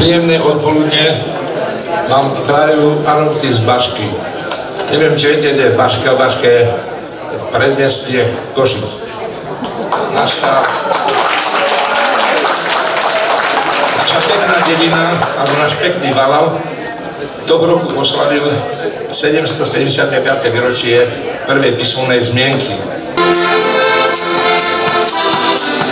Príjemné odpoludne vám prajú panovci z Bašky. Neviem, či viete, kde je Baška. Baška je predmestie Košic. Naša, naša pekná dedina, alebo náš pekný toho roku oslavil 775. výročie prvej písomnej zmienky. Thank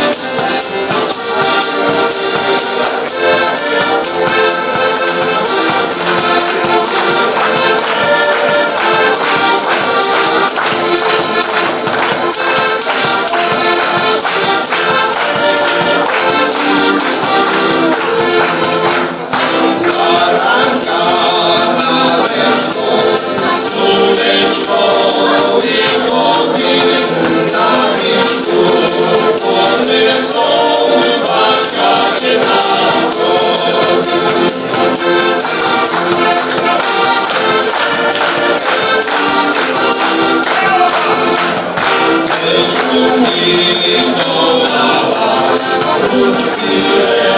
you. Thank you.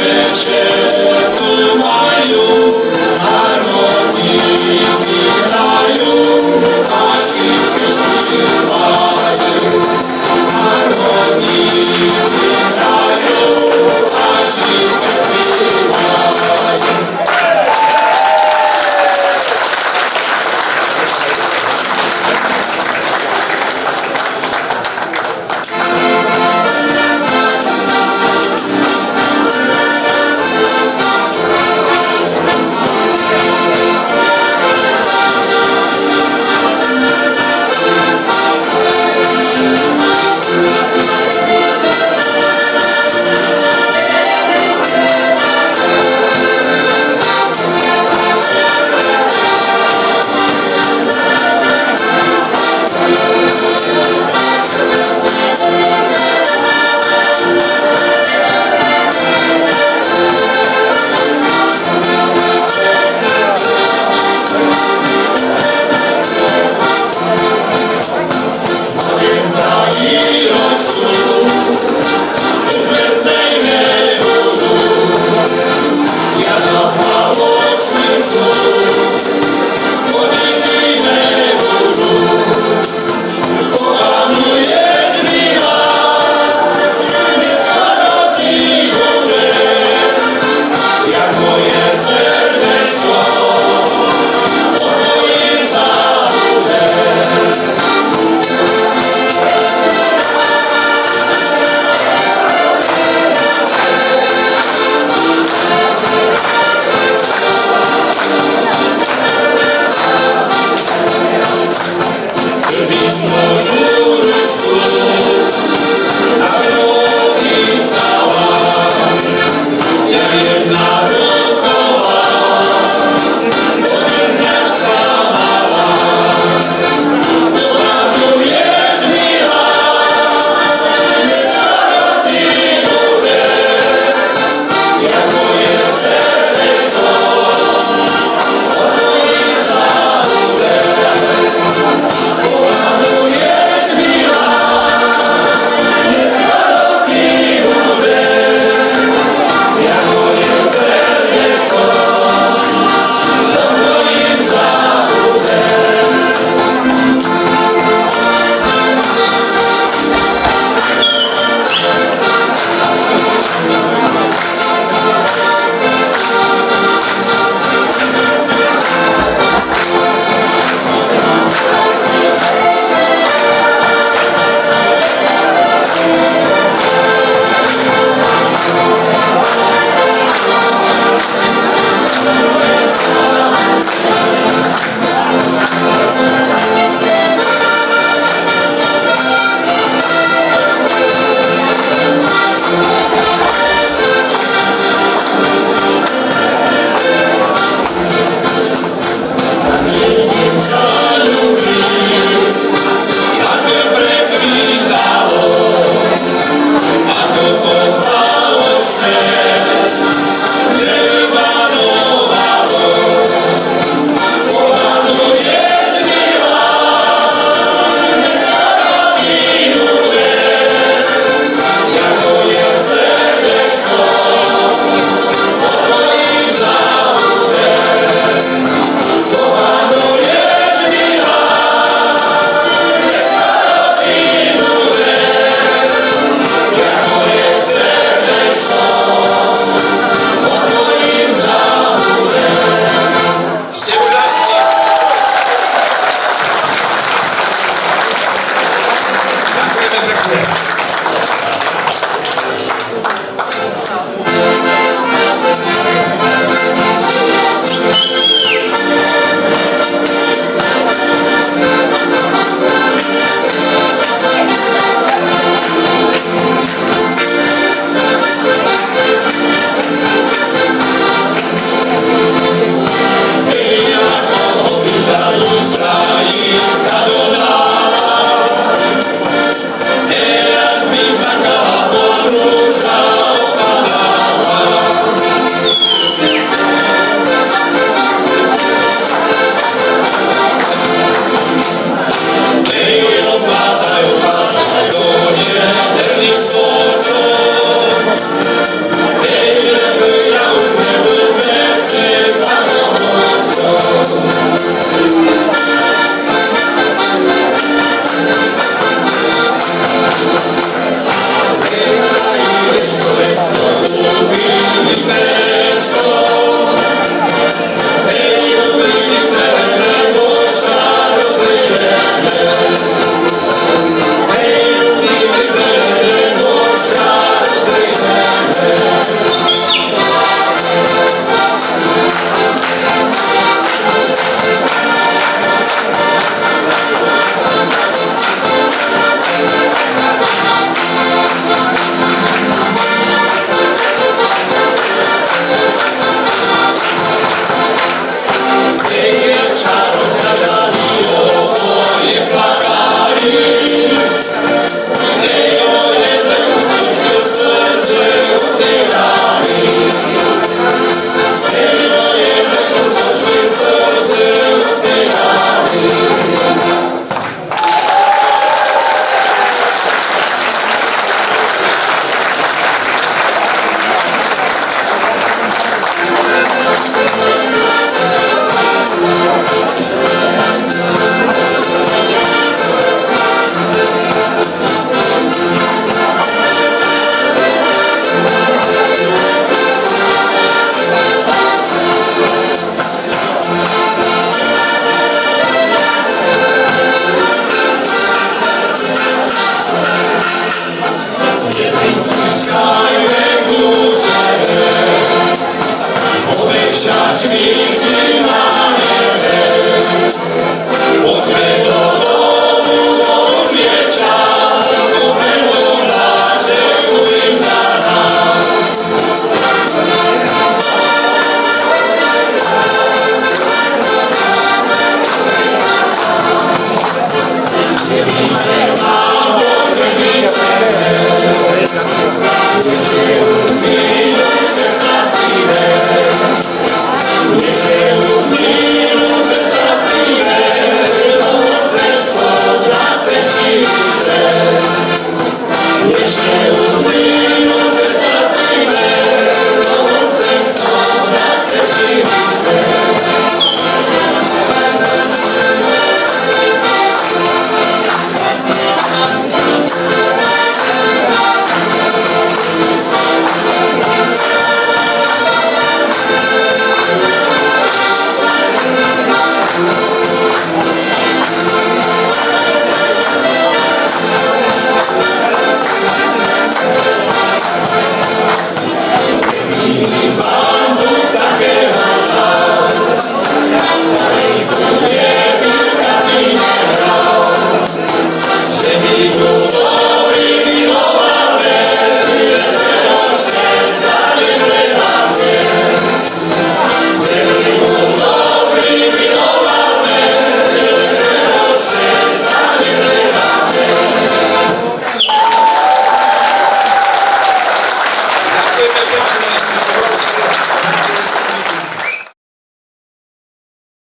This is